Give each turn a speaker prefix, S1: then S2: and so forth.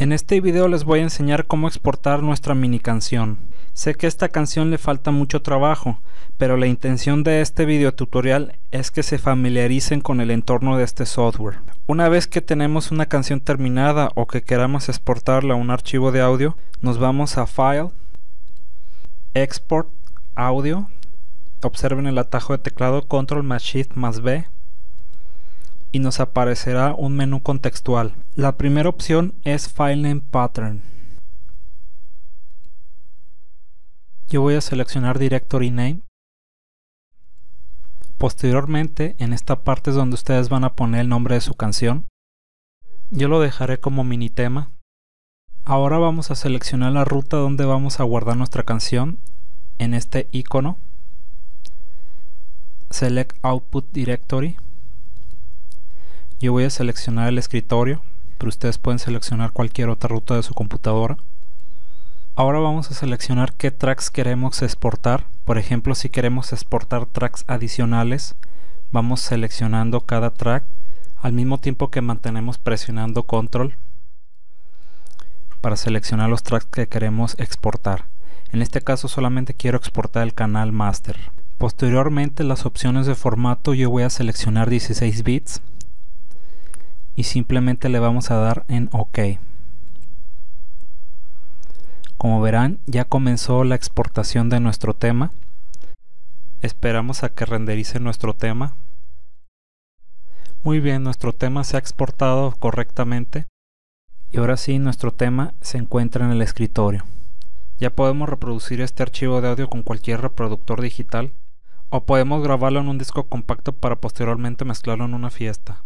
S1: En este video les voy a enseñar cómo exportar nuestra mini canción. Sé que esta canción le falta mucho trabajo, pero la intención de este video tutorial es que se familiaricen con el entorno de este software. Una vez que tenemos una canción terminada o que queramos exportarla a un archivo de audio, nos vamos a File, Export, Audio, observen el atajo de teclado Control más Shift más B y nos aparecerá un menú contextual. La primera opción es File Pattern. Yo voy a seleccionar Directory Name. Posteriormente, en esta parte es donde ustedes van a poner el nombre de su canción. Yo lo dejaré como mini tema. Ahora vamos a seleccionar la ruta donde vamos a guardar nuestra canción en este icono. Select Output Directory yo voy a seleccionar el escritorio, pero ustedes pueden seleccionar cualquier otra ruta de su computadora. Ahora vamos a seleccionar qué tracks queremos exportar. Por ejemplo, si queremos exportar tracks adicionales, vamos seleccionando cada track al mismo tiempo que mantenemos presionando control para seleccionar los tracks que queremos exportar. En este caso solamente quiero exportar el canal master. Posteriormente las opciones de formato yo voy a seleccionar 16 bits y simplemente le vamos a dar en OK. Como verán ya comenzó la exportación de nuestro tema. Esperamos a que renderice nuestro tema. Muy bien, nuestro tema se ha exportado correctamente y ahora sí nuestro tema se encuentra en el escritorio. Ya podemos reproducir este archivo de audio con cualquier reproductor digital o podemos grabarlo en un disco compacto para posteriormente mezclarlo en una fiesta.